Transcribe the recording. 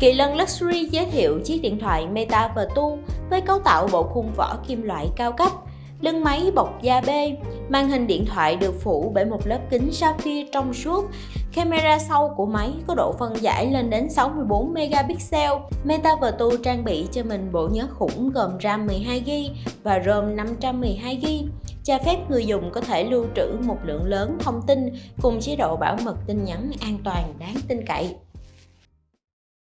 Kỳ lân Luxury giới thiệu chiếc điện thoại Meta Vertu với cấu tạo bộ khung vỏ kim loại cao cấp, lưng máy bọc da bê, màn hình điện thoại được phủ bởi một lớp kính sapphire trong suốt, camera sau của máy có độ phân giải lên đến 64 megapixel. Meta Vertu trang bị cho mình bộ nhớ khủng gồm RAM 12GB và ROM 512GB, cho phép người dùng có thể lưu trữ một lượng lớn thông tin cùng chế độ bảo mật tin nhắn an toàn đáng tin cậy.